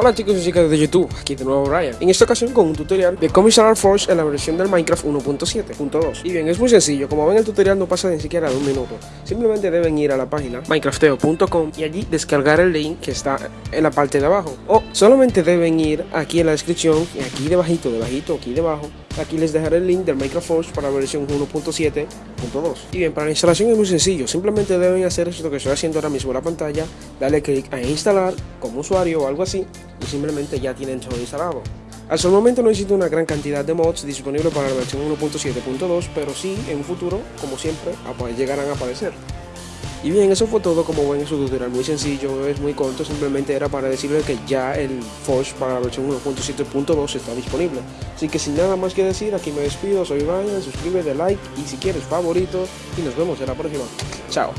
Hola chicos y chicas de YouTube, aquí de nuevo Brian. En esta ocasión con un tutorial de cómo instalar Forge en la versión del Minecraft 1.7.2 Y bien, es muy sencillo, como ven el tutorial no pasa ni siquiera de un minuto. Simplemente deben ir a la página minecrafteo.com y allí descargar el link que está en la parte de abajo. O solamente deben ir aquí en la descripción, aquí debajito, debajito, aquí debajo Aquí les dejaré el link del Minecraft Forge para la versión 1.7.2 Y bien, para la instalación es muy sencillo, simplemente deben hacer esto que estoy haciendo ahora mismo en la pantalla Darle clic a instalar como usuario o algo así y simplemente ya tienen todo instalado. Hasta el momento no existe una gran cantidad de mods disponibles para la versión 1.7.2, pero sí en un futuro, como siempre, llegarán a aparecer. Y bien, eso fue todo como ven en su tutorial, muy sencillo, es muy corto, simplemente era para decirles que ya el Forge para la versión 1.7.2 está disponible. Así que sin nada más que decir, aquí me despido, soy Ryan, suscríbete, like y si quieres favorito y nos vemos en la próxima. Chao.